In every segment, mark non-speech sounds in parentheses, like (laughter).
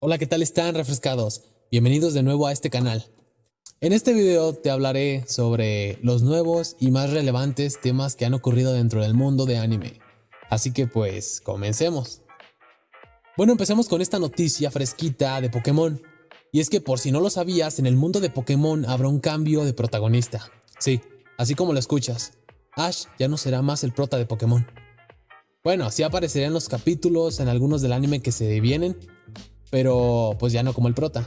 Hola, ¿qué tal están refrescados? Bienvenidos de nuevo a este canal. En este video te hablaré sobre los nuevos y más relevantes temas que han ocurrido dentro del mundo de anime. Así que pues, comencemos. Bueno, empecemos con esta noticia fresquita de Pokémon. Y es que por si no lo sabías, en el mundo de Pokémon habrá un cambio de protagonista. Sí, así como lo escuchas. Ash ya no será más el prota de Pokémon. Bueno, así aparecería en los capítulos, en algunos del anime que se vienen, pero pues ya no como el prota.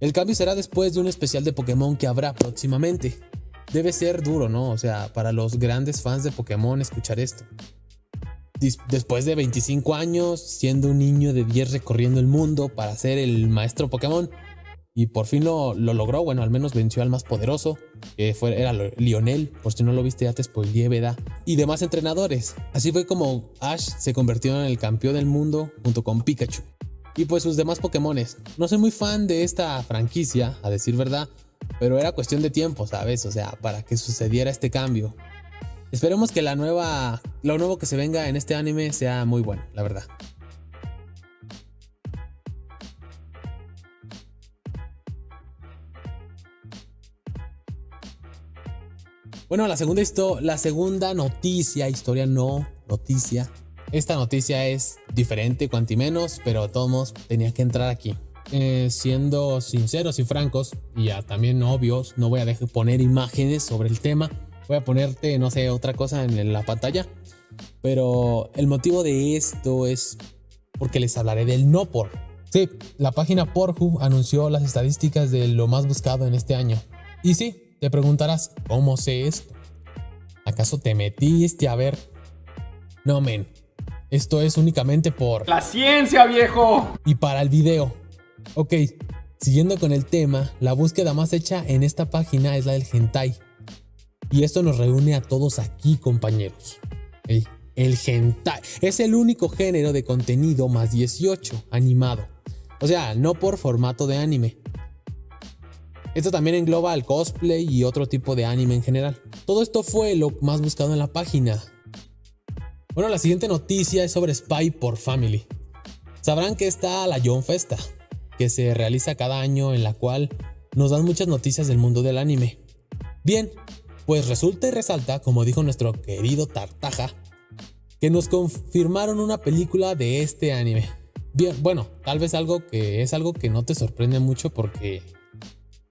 El cambio será después de un especial de Pokémon que habrá próximamente. Debe ser duro, ¿no? O sea, para los grandes fans de Pokémon escuchar esto. Después de 25 años, siendo un niño de 10 recorriendo el mundo para ser el maestro Pokémon, y por fin lo, logró, bueno, al menos venció al más poderoso, que fue, era Lionel, por si no lo viste ya te spoileé, ¿verdad? Y demás entrenadores. Así fue como Ash se convirtió en el campeón del mundo junto con Pikachu y pues sus demás Pokémones. No soy muy fan de esta franquicia, a decir verdad, pero era cuestión de tiempo, ¿sabes? O sea, para que sucediera este cambio. Esperemos que la nueva, lo nuevo que se venga en este anime sea muy bueno, la verdad. Bueno, la segunda, la segunda noticia, historia no, noticia, esta noticia es diferente, cuanti menos, pero todos tenía que entrar aquí. Eh, siendo sinceros y francos, y ya también obvios, no voy a dejar poner imágenes sobre el tema. Voy a ponerte, no sé, otra cosa en la pantalla. Pero el motivo de esto es porque les hablaré del no por. Sí, la página Pornhub anunció las estadísticas de lo más buscado en este año. Y sí, te preguntarás, ¿cómo sé esto? ¿Acaso te metiste a ver? No, men, esto es únicamente por... ¡La ciencia, viejo! Y para el video. Ok, siguiendo con el tema, la búsqueda más hecha en esta página es la del hentai. Y esto nos reúne a todos aquí, compañeros. El, el hentai es el único género de contenido más 18 animado. O sea, no por formato de anime. Esto también engloba el cosplay y otro tipo de anime en general. Todo esto fue lo más buscado en la página, bueno, la siguiente noticia es sobre Spy por Family. Sabrán que está la John Festa, que se realiza cada año en la cual nos dan muchas noticias del mundo del anime. Bien, pues resulta y resalta, como dijo nuestro querido Tartaja, que nos confirmaron una película de este anime. Bien, bueno, tal vez algo que es algo que no te sorprende mucho porque,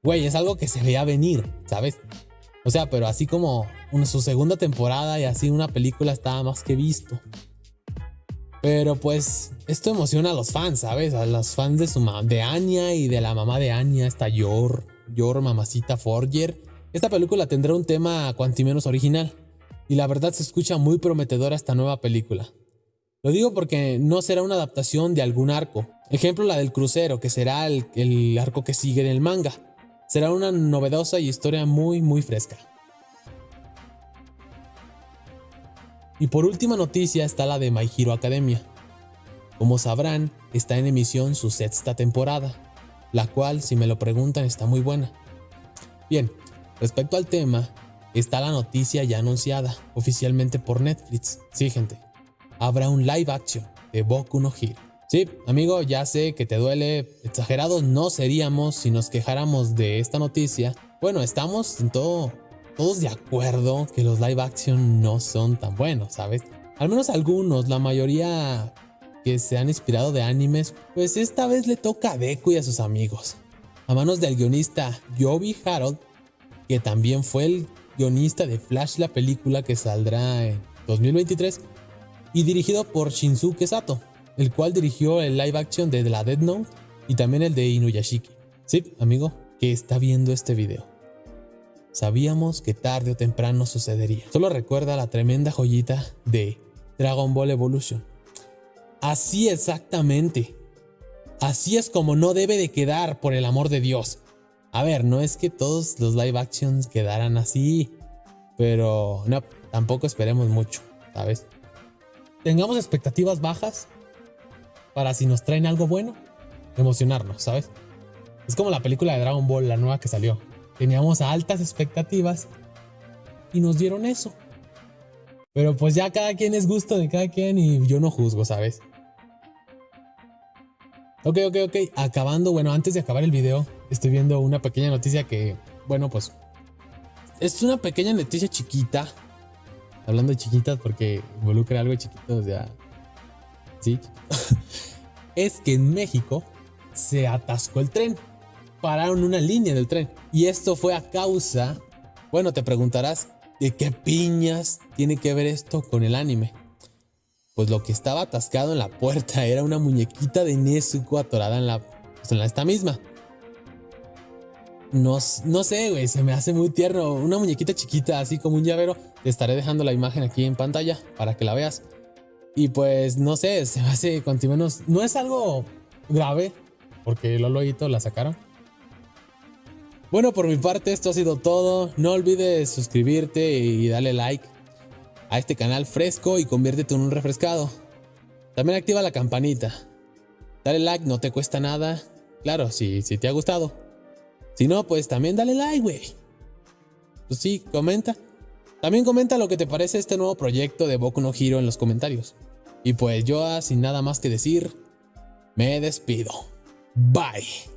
güey, es algo que se veía venir, ¿sabes? O sea, pero así como su segunda temporada y así una película estaba más que visto. Pero pues esto emociona a los fans, ¿sabes? A los fans de su de Anya y de la mamá de Anya, esta Yor, Yor mamacita Forger. Esta película tendrá un tema menos original y la verdad se escucha muy prometedora esta nueva película. Lo digo porque no será una adaptación de algún arco. Ejemplo la del crucero, que será el, el arco que sigue en el manga. Será una novedosa y historia muy muy fresca. Y por última noticia está la de My Hero Academia. Como sabrán, está en emisión su sexta temporada, la cual, si me lo preguntan, está muy buena. Bien, respecto al tema, está la noticia ya anunciada oficialmente por Netflix. Sí, gente, habrá un live action de Boku no Hero. Sí, amigo, ya sé que te duele. Exagerados no seríamos si nos quejáramos de esta noticia. Bueno, estamos en todo, todos de acuerdo que los live action no son tan buenos, ¿sabes? Al menos algunos, la mayoría que se han inspirado de animes, pues esta vez le toca a Deku y a sus amigos. A manos del guionista Yobi Harold, que también fue el guionista de Flash, la película que saldrá en 2023, y dirigido por Shinsuke Sato, el cual dirigió el live action de la Dead Note y también el de Inuyashiki. Sí, amigo, que está viendo este video. Sabíamos que tarde o temprano sucedería. Solo recuerda la tremenda joyita de Dragon Ball Evolution. Así exactamente. Así es como no debe de quedar, por el amor de Dios. A ver, no es que todos los live actions quedaran así, pero no, tampoco esperemos mucho, ¿sabes? Tengamos expectativas bajas para si nos traen algo bueno, emocionarnos, ¿sabes? Es como la película de Dragon Ball, la nueva que salió. Teníamos altas expectativas y nos dieron eso. Pero pues ya cada quien es gusto de cada quien y yo no juzgo, ¿sabes? Ok, ok, ok. Acabando, bueno, antes de acabar el video, estoy viendo una pequeña noticia que, bueno, pues es una pequeña noticia chiquita. Hablando de chiquitas porque involucra algo chiquito, o sea, sí. (laughs) es que en México se atascó el tren. Pararon una línea del tren. Y esto fue a causa, bueno, te preguntarás, ¿de qué piñas tiene que ver esto con el anime? Pues lo que estaba atascado en la puerta era una muñequita de Nezuko atorada en la, pues en la esta misma. No, no sé, güey, se me hace muy tierno. Una muñequita chiquita, así como un llavero. Te estaré dejando la imagen aquí en pantalla para que la veas. Y pues, no sé, (laughs) se hace cuanto menos. No es algo grave, porque Lolo y la sacaron. Bueno, por mi parte, esto ha sido todo. No olvides suscribirte y darle like a este canal fresco y conviértete en un refrescado. También activa la campanita. Dale like, no te cuesta nada. Claro, si, si te ha gustado. Si no, pues también dale like, güey. Pues sí, comenta. También comenta lo que te parece este nuevo proyecto de Boku no Hero en los comentarios. Y pues yo, sin nada más que decir, me despido. Bye.